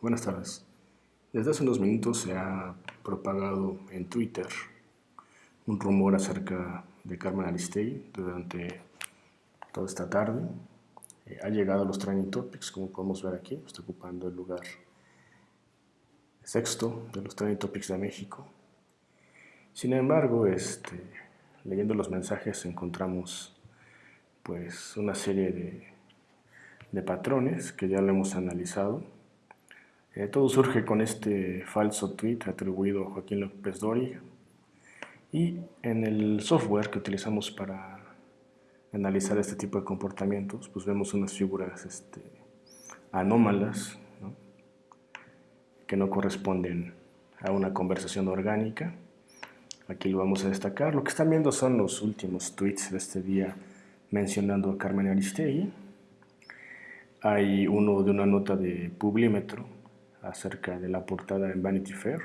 Buenas tardes. Desde hace unos minutos se ha propagado en Twitter un rumor acerca de Carmen Aristegui durante toda esta tarde. Eh, ha llegado a los trending topics, como podemos ver aquí, está ocupando el lugar sexto de los trending topics de México. Sin embargo, este, leyendo los mensajes encontramos pues una serie de, de patrones que ya lo hemos analizado. Eh, todo surge con este falso tweet atribuido a Joaquín López Dóriga. Y en el software que utilizamos para analizar este tipo de comportamientos pues vemos unas figuras este, anómalas que no corresponden a una conversación orgánica. Aquí lo vamos a destacar. Lo que están viendo son los últimos tweets de este día mencionando a Carmen Aristegui. Hay uno de una nota de Publímetro acerca de la portada en Vanity Fair.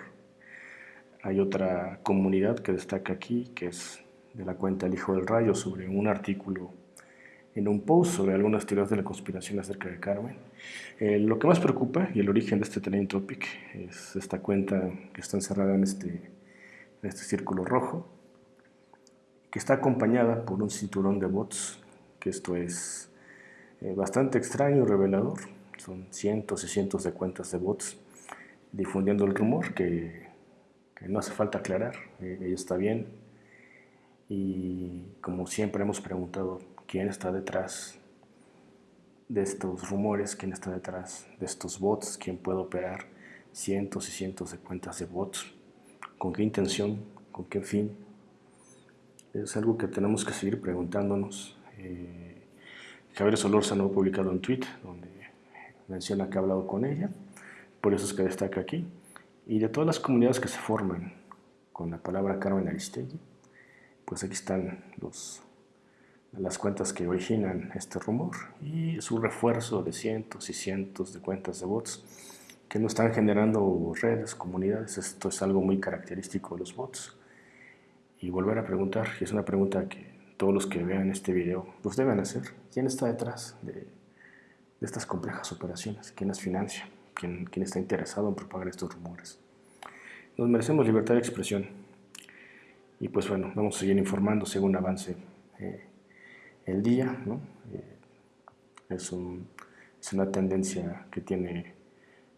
Hay otra comunidad que destaca aquí, que es de la cuenta El Hijo del Rayo, sobre un artículo en un post sobre algunas teorías de la conspiración acerca de Carmen. Eh, lo que más preocupa, y el origen de este trending topic, es esta cuenta que está encerrada en este, en este círculo rojo, que está acompañada por un cinturón de bots, que esto es eh, bastante extraño y revelador. Son cientos y cientos de cuentas de bots difundiendo el rumor que, no hace falta aclarar, eh, ella está bien. Y como siempre hemos preguntado, ¿quién está detrás de estos rumores? ¿Quién está detrás de estos bots? ¿Quién puede operar cientos y cientos de cuentas de bots? ¿Con qué intención? ¿Con qué fin? Es algo que tenemos que seguir preguntándonos. Eh, Javier Solórzano ha publicado un tweet donde menciona que ha hablado con ella, por eso es que destaca aquí. Y de todas las comunidades que se forman con la palabra Carmen Aristegui, pues aquí están las cuentas que originan este rumor y su refuerzo de cientos y cientos de cuentas de bots que no están generando redes, comunidades. Esto es algo muy característico de los bots. Y volver a preguntar, y es una pregunta que todos los que vean este video los deben hacer. ¿Quién está detrás de, estas complejas operaciones? ¿Quién las financia? ¿Quién, ¿Quién, está interesado en propagar estos rumores? Nos merecemos libertad de expresión. Y pues bueno, vamos a seguir informando según avance eh, el día. Eh, es, una tendencia que tiene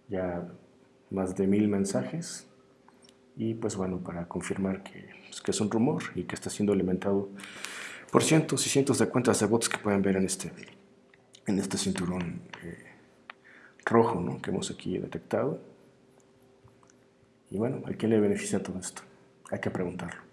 ya más de mil mensajes y pues bueno, para confirmar que, pues, que, es un rumor y que está siendo alimentado por cientos y cientos de cuentas de bots que pueden ver en este, en este cinturón eh, rojo ¿no? que hemos aquí detectado. Y bueno, ¿a quién le beneficia todo esto? Hay que preguntarlo.